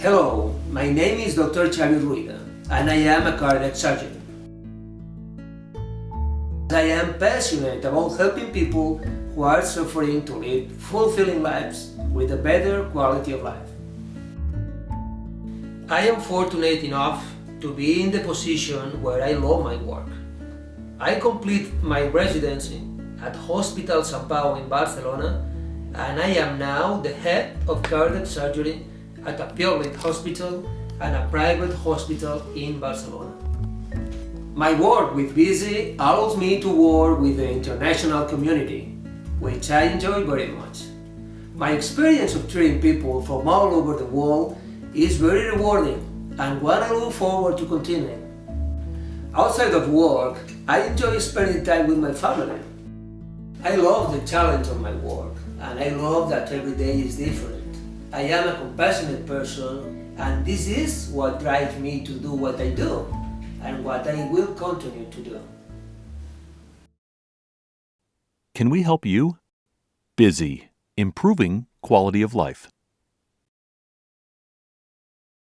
Hello, my name is Dr. Xavi Ruyra and I am a cardiac surgeon. I am passionate about helping people who are suffering to live fulfilling lives with a better quality of life. I am fortunate enough to be in the position where I love my work. I complete my residency at Hospital Sant Pau in Barcelona and I am now the head of cardiac surgery at a public hospital and a private hospital in Barcelona. My work with BISI allows me to work with the international community, which I enjoy very much. My experience of treating people from all over the world is very rewarding and one I look forward to continuing. Outside of work, I enjoy spending time with my family. I love the challenge of my work and I love that every day is different. I am a compassionate person and this is what drives me to do what I do and what I will continue to do. Can we help you? Busy, improving quality of life.